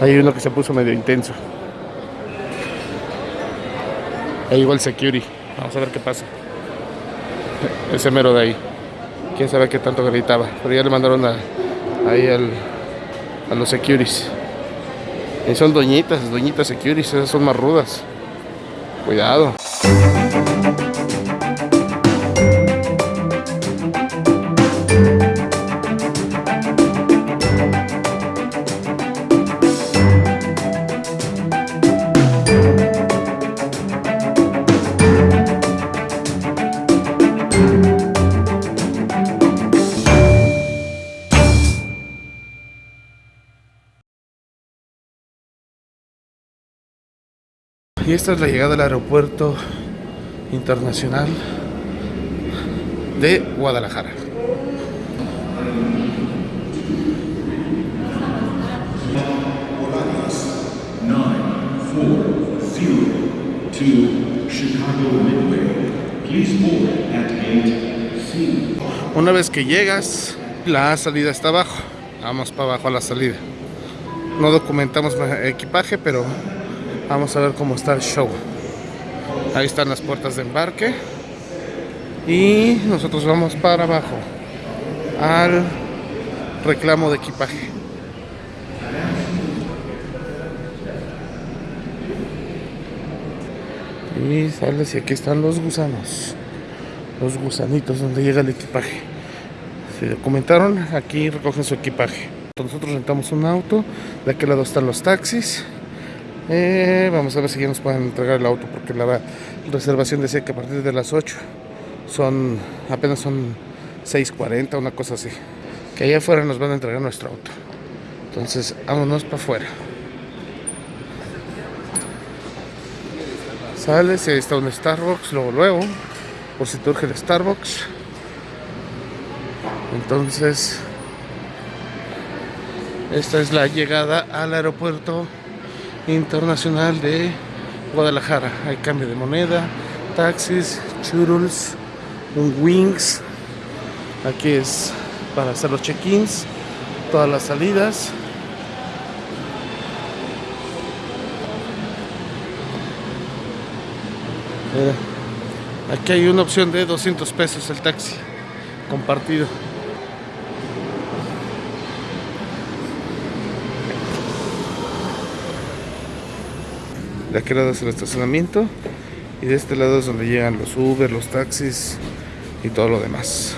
Hay uno que se puso medio intenso. Ahí igual security. Vamos a ver qué pasa. Ese mero de ahí. Quién sabe qué tanto gritaba. Pero ya le mandaron a, ahí al, a los securities. Y son doñitas, doñitas securities. Esas son más rudas. Cuidado. Y esta es la llegada al aeropuerto internacional de Guadalajara. Una vez que llegas, la salida está abajo. Vamos para abajo a la salida. No documentamos equipaje, pero Vamos a ver cómo está el show. Ahí están las puertas de embarque. Y nosotros vamos para abajo. Al reclamo de equipaje. Y sales y aquí están los gusanos. Los gusanitos donde llega el equipaje. Si documentaron, aquí recogen su equipaje. Nosotros rentamos un auto. De aquel lado están los taxis. Eh, vamos a ver si ya nos pueden entregar el auto porque la reservación decía que a partir de las 8 son apenas son 6.40, una cosa así. Que allá afuera nos van a entregar nuestro auto. Entonces, vámonos para afuera. Sales ahí está un Starbucks, luego luego, por si te el Starbucks. Entonces, esta es la llegada al aeropuerto Internacional de Guadalajara. Hay cambio de moneda, taxis, churros, un wings. Aquí es para hacer los check-ins, todas las salidas. aquí hay una opción de 200 pesos el taxi compartido. De aquel lado es el estacionamiento y de este lado es donde llegan los Uber, los taxis y todo lo demás.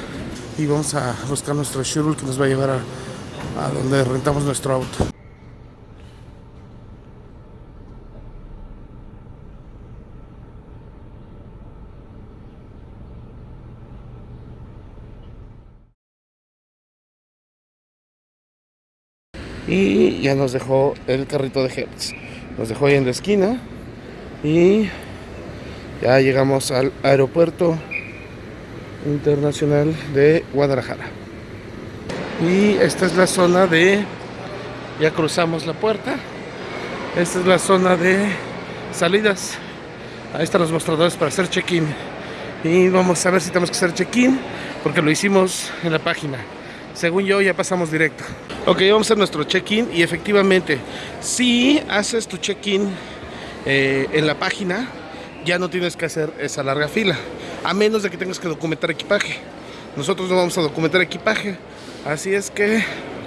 Y vamos a buscar nuestro shuttle que nos va a llevar a, donde rentamos nuestro auto. y ya nos dejó el carrito de Hertz nos dejó ahí en la esquina y ya llegamos al aeropuerto internacional de Guadalajara. Y esta es la zona de ya cruzamos la puerta esta es la zona de salidas. Ahí están los mostradores para hacer check-in. Y vamos a ver si tenemos que hacer check-in porque lo hicimos en la página. Según yo ya pasamos directo. Ok, vamos a hacer nuestro check-in y efectivamente, si haces tu check-in eh, en la página, ya no tienes que hacer esa larga fila, a menos de que tengas que documentar equipaje. Nosotros no vamos a documentar equipaje, así es que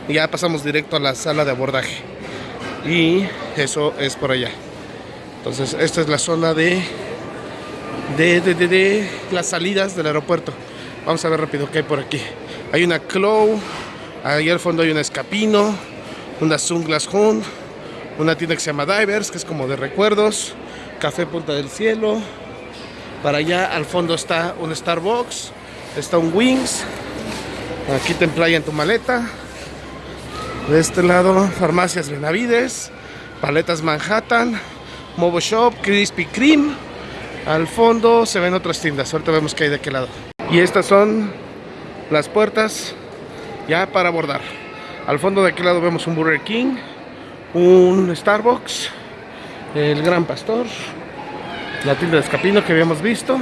ya pasamos directo a la sala de abordaje. Y eso es por allá. Entonces, esta es la zona de, de, de, de las salidas del aeropuerto. Vamos a ver rápido qué hay por aquí. Hay una Clow, ahí al fondo hay una Escapino, una Sunglass Hunt, una tienda que se llama Divers, que es como de recuerdos, Café Punta del Cielo, para allá al fondo está un Starbucks, está un Wings, aquí te emplaya en tu maleta, de este lado Farmacias Benavides, Paletas Manhattan, Mobo Shop, Krispy Kreme, al fondo se ven otras tiendas, ahorita vemos que hay de aquel lado. Y estas son las puertas ya para abordar. Al fondo de aquel lado vemos un Burger King, un Starbucks, el Gran Pastor, la tienda de Escapino que habíamos visto.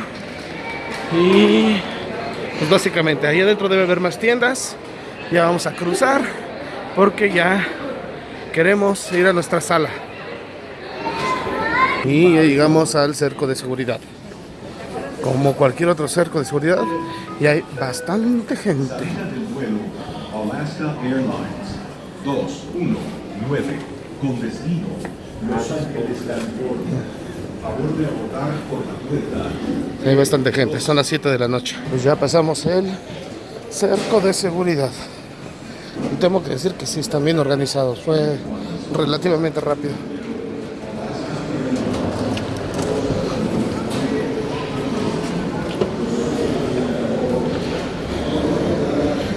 Y pues básicamente ahí adentro debe haber más tiendas. Ya vamos a cruzar porque ya queremos ir a nuestra sala. Y ya llegamos al cerco de seguridad. Como cualquier otro cerco de seguridad, y hay bastante gente. Alaska Airlines 219 con destino Los Ángeles, California. Favor de abordar por la puerta. Hay bastante gente, son las 7 de la noche. Pues ya pasamos el cerco de seguridad. Y tengo que decir que sí están bien organizados. Fue relativamente rápido.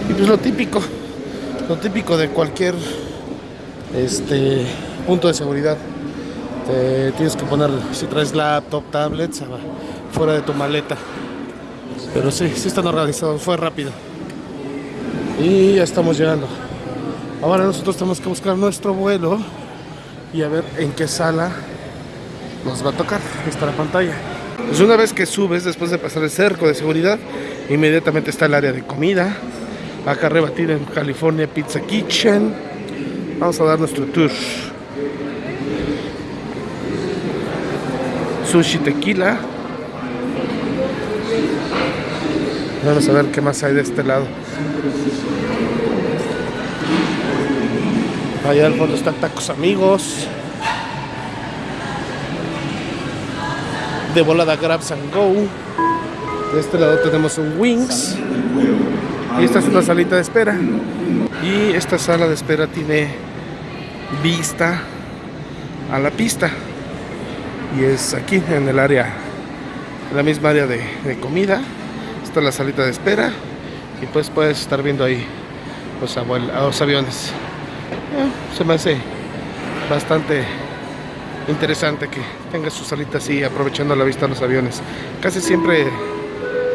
Y pues lo típico, lo típico de cualquier este punto de seguridad. Te tienes que poner, si traes laptop, tablets, fuera de tu maleta. Pero sí, sí están organizados, fue rápido. Y ya estamos llegando. Ahora nosotros tenemos que buscar nuestro vuelo y a ver en qué sala nos va a tocar. Aquí está la pantalla. Pues una vez que subes, después de pasar el cerco de seguridad, inmediatamente está el área de comida. Acá arriba tienen California Pizza Kitchen. Vamos a dar nuestro tour. Sushi tequila. Vamos a ver qué más hay de este lado. Allá al fondo están tacos amigos. De volada Grabs and Go. De este lado tenemos un Wings. Y esta es una salita de espera. Y esta sala de espera tiene vista a la pista. Y es aquí en el área, en la misma área de, comida. Está la salita de espera. Y pues puedes estar viendo ahí los, los aviones. Eh, se me hace bastante interesante que tenga su salita así, aprovechando la vista de los aviones. Casi siempre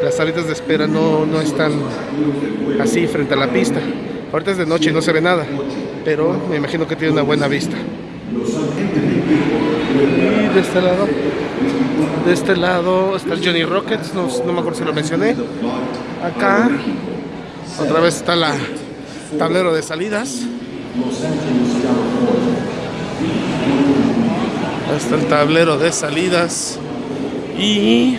las salitas de espera no, no están así frente a la pista. Ahorita es de noche y no se ve nada, pero me imagino que tiene una buena vista. Y de este lado, de este lado está el Johnny Rockets, no, no me acuerdo si lo mencioné. Acá, otra vez está la tablero de salidas. Ahí está el tablero de salidas. Y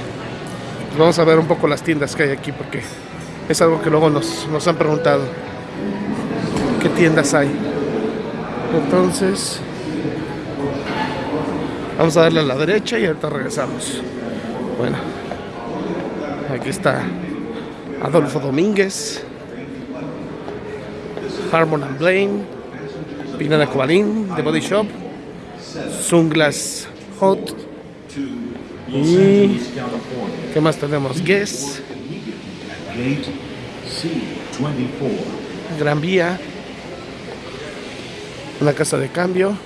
vamos a ver un poco las tiendas que hay aquí porque es algo que luego nos, nos han preguntado. ¿Qué tiendas hay? Entonces, vamos a darle a la derecha y ahorita regresamos. Bueno, aquí está Adolfo Domínguez, Harmon and Blaine, Pinada Cobalín, The Body Shop, Sunglass Hot y ¿qué más tenemos? Guess, Gate C24. Gran Vía, una casa de cambio,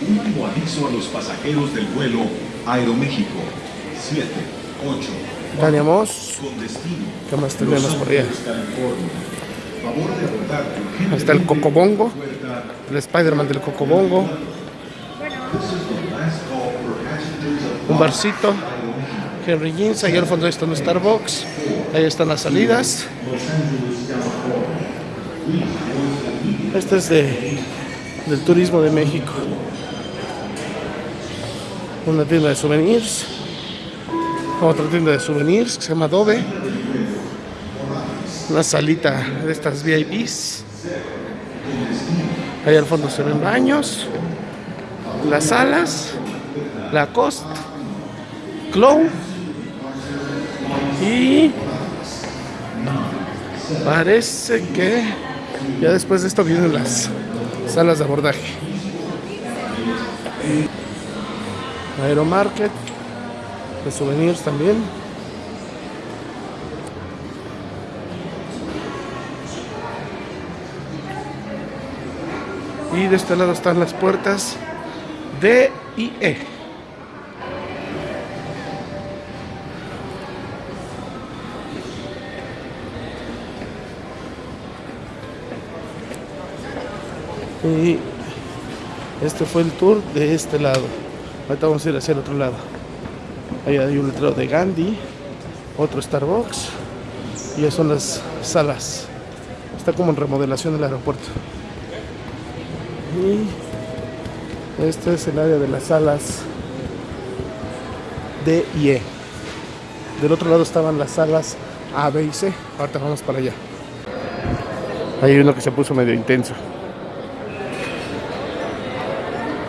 Último aviso a los pasajeros del vuelo Aeroméxico. 78 Dania Moss, con destino ¿qué más tenemos por allá? Ahí está el Cocobongo, el Spider-Man del Cocobongo, un barcito, Henry Jeans, ahí al fondo está un Starbucks, ahí están las salidas. Este es de, del turismo de México. Una tienda de souvenirs, otra tienda de souvenirs que se llama Adobe, una salita de estas VIPs. Ahí al fondo se ven baños, las salas, la costa, Clow y parece que ya después de esto vienen las salas de abordaje. Aeromarket, de souvenirs también. Y de este lado están las puertas D y E. Y este fue el tour de este lado. Ahorita vamos a ir hacia el otro lado. Ahí hay un letrero de Gandhi, otro Starbucks y ya son las salas. Está como en remodelación el aeropuerto. Y este es el área de las salas D y E. Del otro lado estaban las salas A, B y C. Ahorita vamos para allá. Hay uno que se puso medio intenso.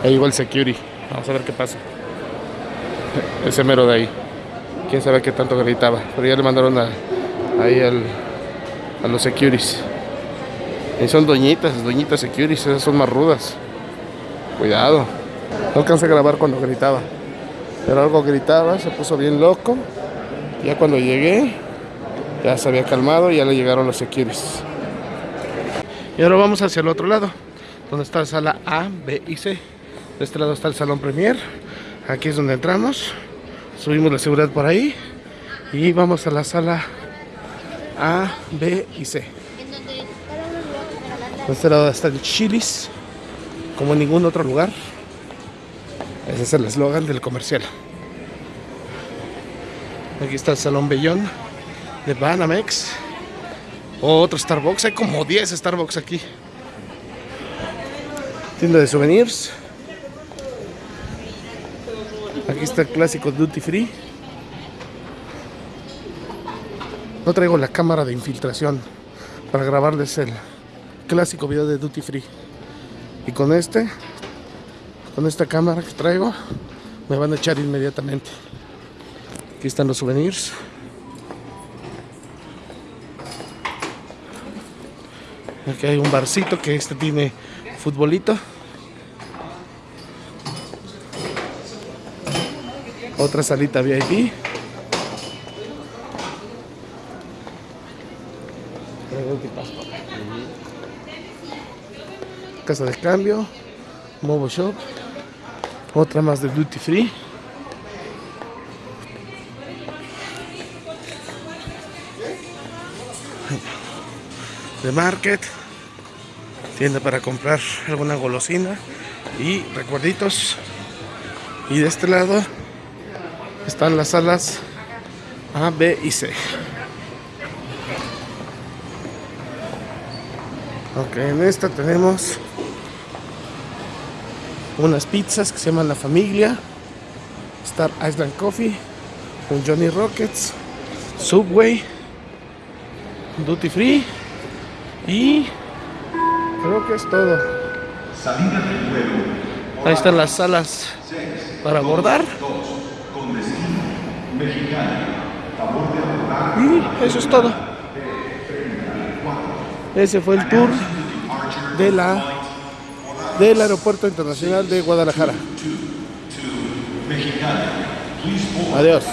Ahí llegó el security. Vamos a ver qué pasa. Ese mero de ahí. Quién sabe qué tanto gritaba. Pero ya le mandaron a, ahí al, a los securities. Y son doñitas, doñitas securities. Esas son más rudas. Cuidado. No alcancé a grabar cuando gritaba. Pero algo gritaba, se puso bien loco. Ya cuando llegué, ya se había calmado y ya le llegaron los securities. Y ahora vamos hacia el otro lado, donde está la sala A, B y C. De este lado está el salón Premier. Aquí es donde entramos. Subimos la seguridad por ahí. Y vamos a la sala A, B y C. De este lado está el Chilis, como en ningún otro lugar. Ese es el eslogan del comercial. Aquí está el Salón Bellón de Banamex. Otro Starbucks. Hay como 10 Starbucks aquí. Tienda de souvenirs. Aquí está el clásico Duty Free. No traigo la cámara de infiltración para grabarles el clásico video de Duty Free. Y con este, con esta cámara que traigo, me van a echar inmediatamente. Aquí están los souvenirs. Aquí hay un barcito que este tiene futbolito. Otra salita VIP. Casa de cambio. Mobo Shop. Otra más de Duty Free. de Market, tienda para comprar alguna golosina y recuerditos. Y de este lado están las salas A, B y C. Ok, en esta tenemos unas pizzas que se llaman La Familia, Star Island Coffee, un Johnny Rockets, Subway, Duty Free y creo que es todo. Ahí están las salas para abordar. Y eso es todo. Ese fue el tour de la del aeropuerto internacional de Guadalajara. Adiós.